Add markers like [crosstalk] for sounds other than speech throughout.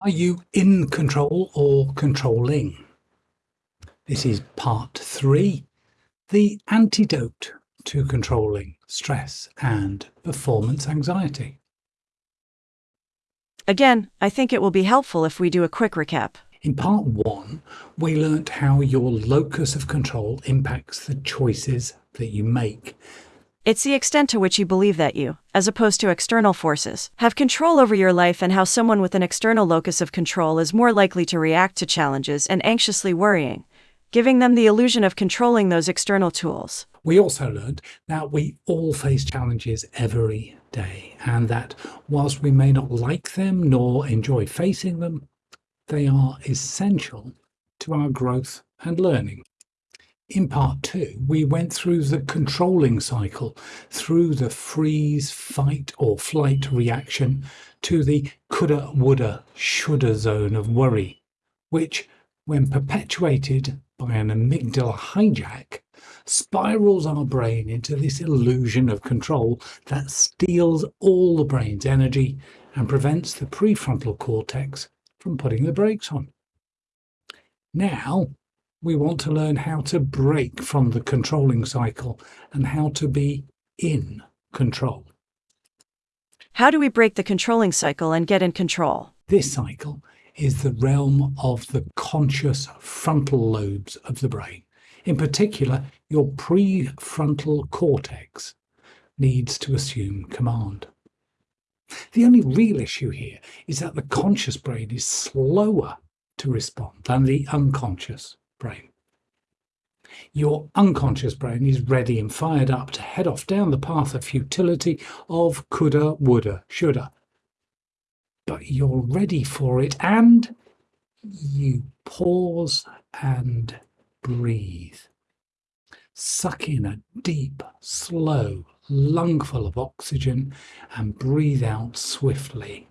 Are you in control or controlling? This is part three, the antidote to controlling stress and performance anxiety. Again, I think it will be helpful if we do a quick recap. In part one, we learnt how your locus of control impacts the choices that you make it's the extent to which you believe that you, as opposed to external forces, have control over your life and how someone with an external locus of control is more likely to react to challenges and anxiously worrying, giving them the illusion of controlling those external tools. We also learned that we all face challenges every day, and that whilst we may not like them nor enjoy facing them, they are essential to our growth and learning. In part two, we went through the controlling cycle, through the freeze, fight, or flight reaction to the coulda, woulda, shoulda zone of worry, which, when perpetuated by an amygdala hijack, spirals our brain into this illusion of control that steals all the brain's energy and prevents the prefrontal cortex from putting the brakes on. Now, we want to learn how to break from the controlling cycle and how to be in control. How do we break the controlling cycle and get in control? This cycle is the realm of the conscious frontal lobes of the brain. In particular, your prefrontal cortex needs to assume command. The only real issue here is that the conscious brain is slower to respond than the unconscious brain. Your unconscious brain is ready and fired up to head off down the path of futility of coulda, woulda, shoulda. But you're ready for it and you pause and breathe. Suck in a deep, slow lungful of oxygen and breathe out swiftly.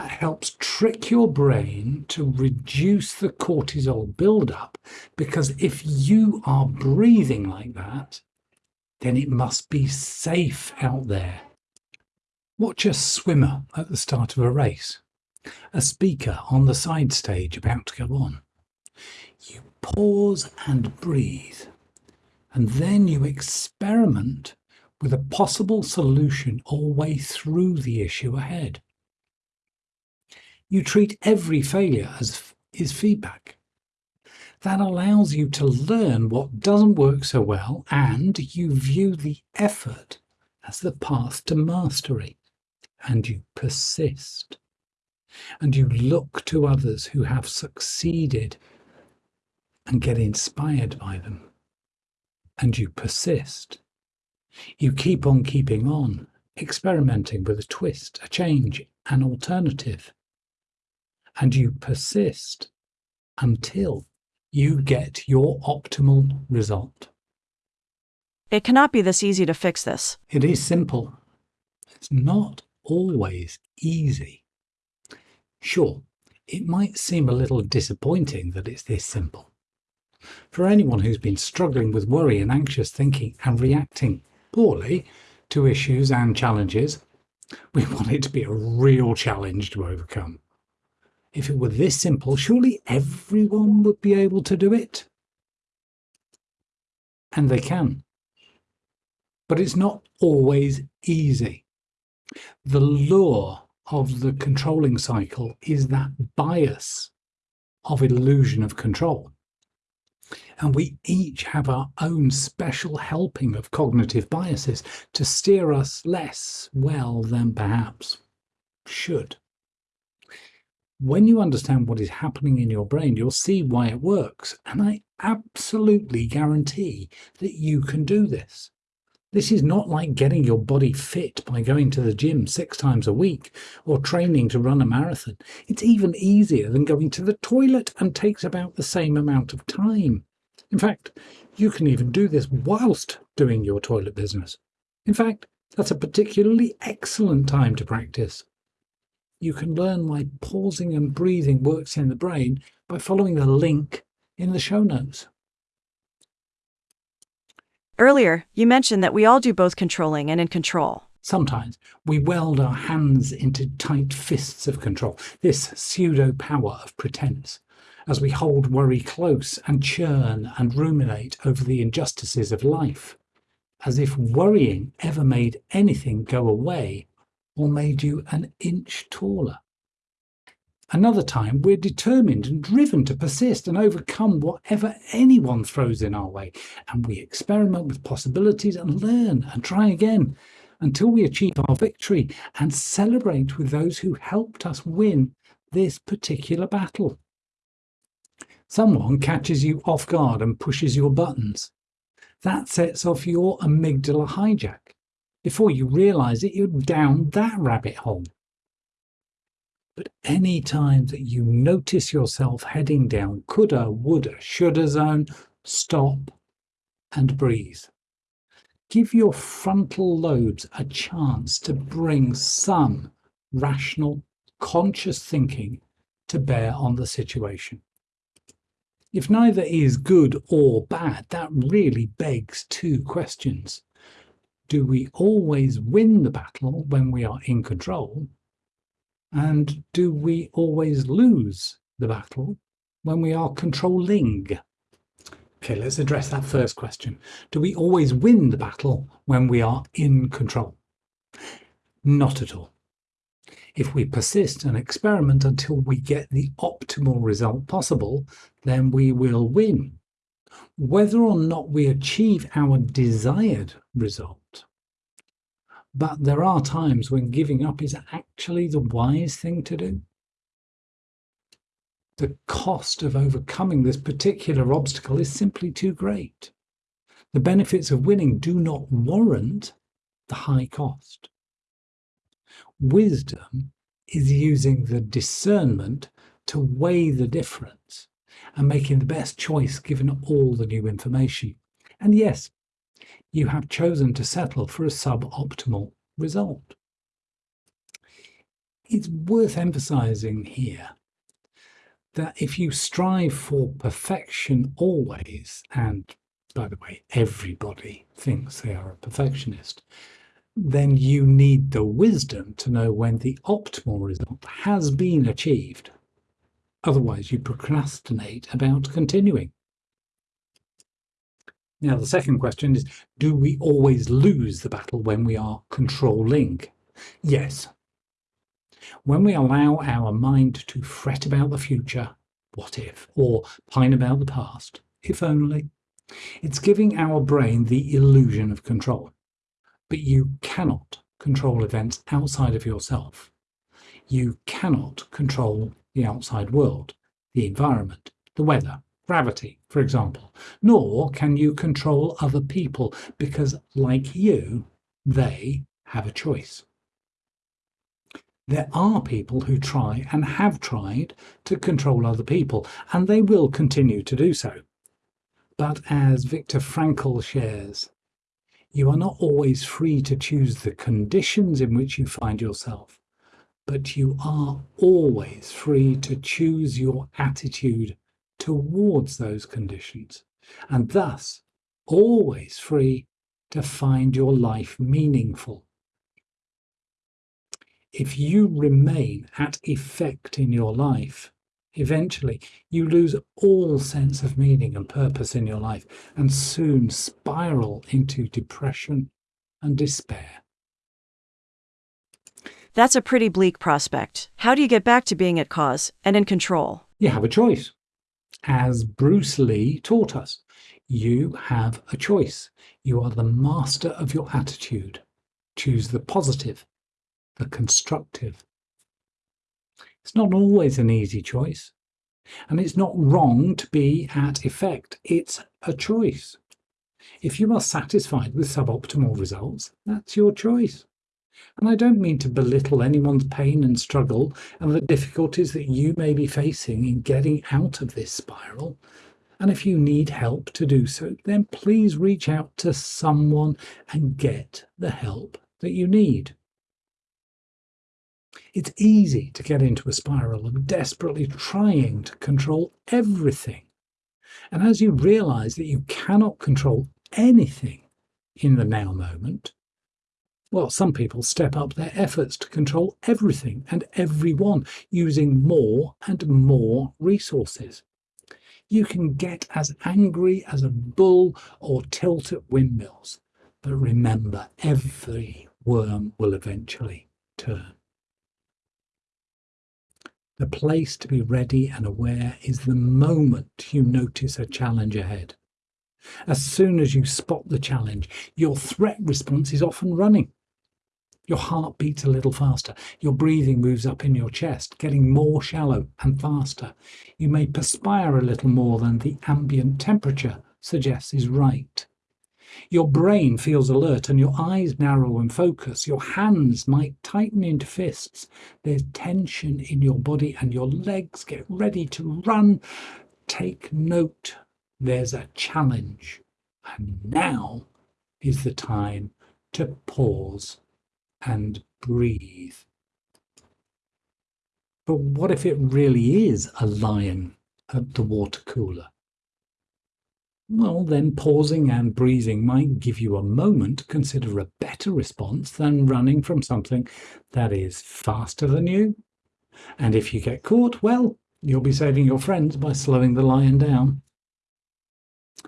That helps trick your brain to reduce the cortisol buildup because if you are breathing like that, then it must be safe out there. Watch a swimmer at the start of a race, a speaker on the side stage about to go on. You pause and breathe, and then you experiment with a possible solution all way through the issue ahead. You treat every failure as is feedback. That allows you to learn what doesn't work so well and you view the effort as the path to mastery and you persist. And you look to others who have succeeded and get inspired by them. And you persist. You keep on keeping on, experimenting with a twist, a change, an alternative and you persist until you mm-hmm. get your optimal result. It cannot be this easy to fix this. It is simple. It's not always easy. Sure, it might seem a little disappointing that it's this simple. For anyone who's been struggling with worry and anxious thinking and reacting poorly to issues and challenges, [laughs] we want it to be a real challenge to overcome. If it were this simple, surely everyone would be able to do it. And they can. But it's not always easy. The lure of the controlling cycle is that bias of illusion of control. And we each have our own special helping of cognitive biases to steer us less well than perhaps should when you understand what is happening in your brain, you'll see why it works. And I absolutely guarantee that you can do this. This is not like getting your body fit by going to the gym six times a week or training to run a marathon. It's even easier than going to the toilet and takes about the same amount of time. In fact, you can even do this whilst doing your toilet business. In fact, that's a particularly excellent time to practice you can learn why pausing and breathing works in the brain by following the link in the show notes. Earlier, you mentioned that we all do both controlling and in control. Sometimes we weld our hands into tight fists of control, this pseudo power of pretense, as we hold worry close and churn and ruminate over the injustices of life, as if worrying ever made anything go away or made you an inch taller. Another time, we're determined and driven to persist and overcome whatever anyone throws in our way, and we experiment with possibilities and learn and try again until we achieve our victory and celebrate with those who helped us win this particular battle. Someone catches you off guard and pushes your buttons. That sets off your amygdala hijack. Before you realize it, you're down that rabbit hole. But any time that you notice yourself heading down coulda, woulda, shoulda zone, stop and breathe. Give your frontal lobes a chance to bring some rational, conscious thinking to bear on the situation. If neither is good or bad, that really begs two questions. Do we always win the battle when we are in control? And do we always lose the battle when we are controlling? Okay, let's address that first question. Do we always win the battle when we are in control? Not at all. If we persist and experiment until we get the optimal result possible, then we will win. Whether or not we achieve our desired result. But there are times when giving up is actually the wise thing to do. The cost of overcoming this particular obstacle is simply too great. The benefits of winning do not warrant the high cost. Wisdom is using the discernment to weigh the difference and making the best choice given all the new information. And yes, you have chosen to settle for a suboptimal result. It's worth emphasizing here that if you strive for perfection always, and by the way, everybody thinks they are a perfectionist, then you need the wisdom to know when the optimal result has been achieved. Otherwise, you procrastinate about continuing. Now, the second question is Do we always lose the battle when we are controlling? Yes. When we allow our mind to fret about the future, what if, or pine about the past, if only, it's giving our brain the illusion of control. But you cannot control events outside of yourself. You cannot control the outside world, the environment, the weather, gravity, for example. Nor can you control other people because, like you, they have a choice. There are people who try and have tried to control other people, and they will continue to do so. But as Viktor Frankl shares, you are not always free to choose the conditions in which you find yourself, but you are always free to choose your attitude towards those conditions, and thus always free to find your life meaningful. If you remain at effect in your life, Eventually, you lose all sense of meaning and purpose in your life and soon spiral into depression and despair. That's a pretty bleak prospect. How do you get back to being at cause and in control? You have a choice. As Bruce Lee taught us, you have a choice. You are the master of your attitude. Choose the positive, the constructive, it's not always an easy choice. And it's not wrong to be at effect. It's a choice. If you are satisfied with suboptimal results, that's your choice. And I don't mean to belittle anyone's pain and struggle and the difficulties that you may be facing in getting out of this spiral. And if you need help to do so, then please reach out to someone and get the help that you need. It's easy to get into a spiral of desperately trying to control everything. And as you realize that you cannot control anything, in the now moment, well, some people step up their efforts to control everything and everyone using more and more resources. You can get as angry as a bull or tilt at windmills, but remember, every worm will eventually turn. The place to be ready and aware is the moment you notice a challenge ahead. As soon as you spot the challenge, your threat response is often running. Your heart beats a little faster. Your breathing moves up in your chest, getting more shallow and faster. You may perspire a little more than the ambient temperature suggests is right. Your brain feels alert and your eyes narrow and focus. Your hands might tighten into fists. There's tension in your body and your legs get ready to run. Take note, there's a challenge. And now is the time to pause and breathe. But what if it really is a lion at the water cooler? Well, then pausing and breathing might give you a moment to consider a better response than running from something that is faster than you. And if you get caught, well, you'll be saving your friends by slowing the lion down.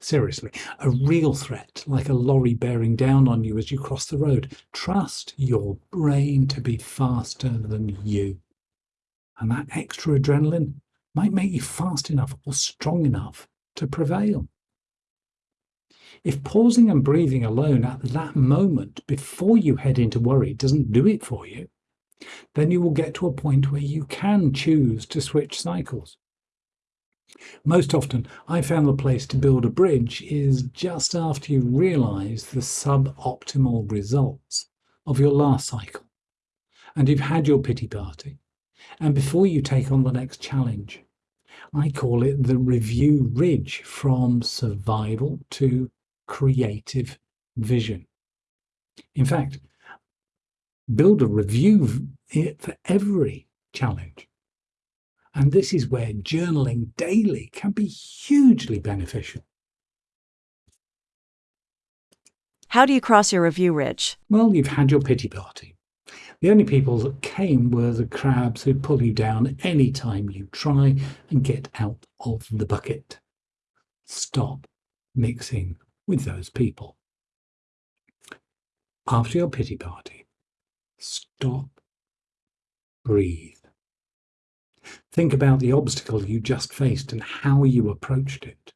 Seriously, a real threat, like a lorry bearing down on you as you cross the road, trust your brain to be faster than you. And that extra adrenaline might make you fast enough or strong enough to prevail. If pausing and breathing alone at that moment before you head into worry doesn't do it for you, then you will get to a point where you can choose to switch cycles. Most often, I found the place to build a bridge is just after you realize the suboptimal results of your last cycle and you've had your pity party and before you take on the next challenge. I call it the review ridge from survival to creative vision. In fact, build a review for every challenge. And this is where journaling daily can be hugely beneficial. How do you cross your review ridge? Well, you've had your pity party. The only people that came were the crabs who pull you down any time you try and get out of the bucket. Stop mixing with those people. After your pity party, stop, breathe. Think about the obstacle you just faced and how you approached it,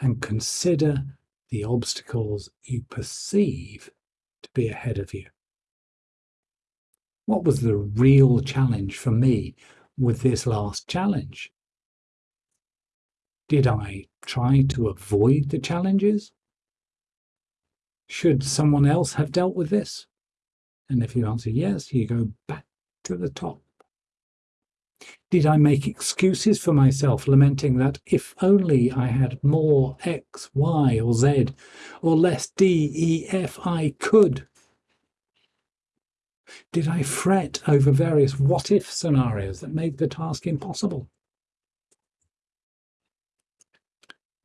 and consider the obstacles you perceive to be ahead of you. What was the real challenge for me with this last challenge? Did I try to avoid the challenges? Should someone else have dealt with this? And if you answer yes, you go back to the top. Did I make excuses for myself, lamenting that if only I had more X, Y, or Z, or less D, E, F, I could? Did I fret over various what if scenarios that made the task impossible?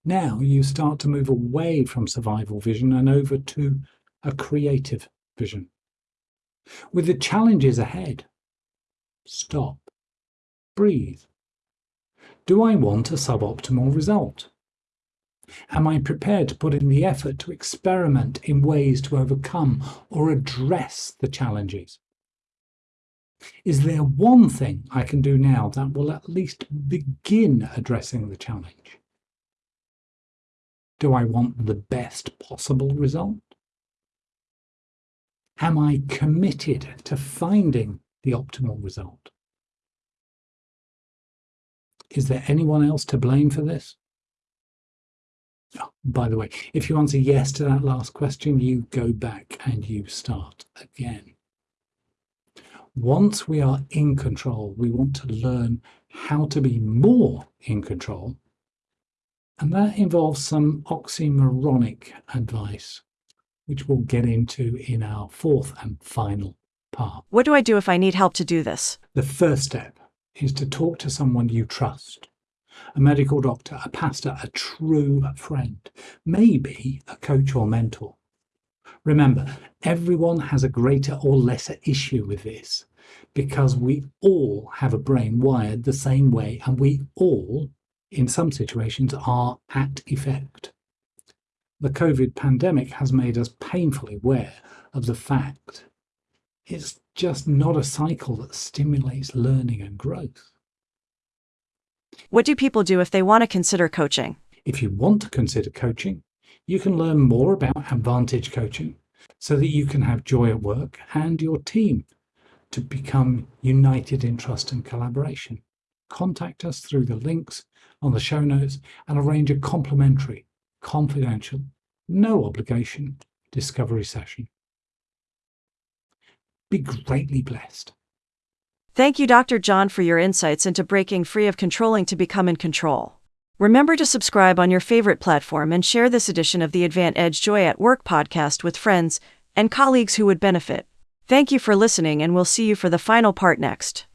Now you start to move away from survival vision and over to a creative vision. With the challenges ahead, stop, breathe. Do I want a suboptimal result? Am I prepared to put in the effort to experiment in ways to overcome or address the challenges? Is there one thing I can do now that will at least begin addressing the challenge? Do I want the best possible result? Am I committed to finding the optimal result? Is there anyone else to blame for this? Oh, by the way, if you answer yes to that last question, you go back and you start again. Once we are in control, we want to learn how to be more in control and that involves some oxymoronic advice, which we'll get into in our fourth and final part. What do I do if I need help to do this? The first step is to talk to someone you trust a medical doctor, a pastor, a true friend, maybe a coach or mentor. Remember, everyone has a greater or lesser issue with this because we all have a brain wired the same way and we all, in some situations, are at effect. The COVID pandemic has made us painfully aware of the fact it's just not a cycle that stimulates learning and growth. What do people do if they want to consider coaching? If you want to consider coaching, you can learn more about Advantage Coaching so that you can have joy at work and your team to become united in trust and collaboration. Contact us through the links on the show notes and arrange a complimentary, confidential, no obligation discovery session. Be greatly blessed. Thank you, Dr. John, for your insights into breaking free of controlling to become in control. Remember to subscribe on your favorite platform and share this edition of the Advant Edge Joy at Work podcast with friends and colleagues who would benefit. Thank you for listening, and we'll see you for the final part next.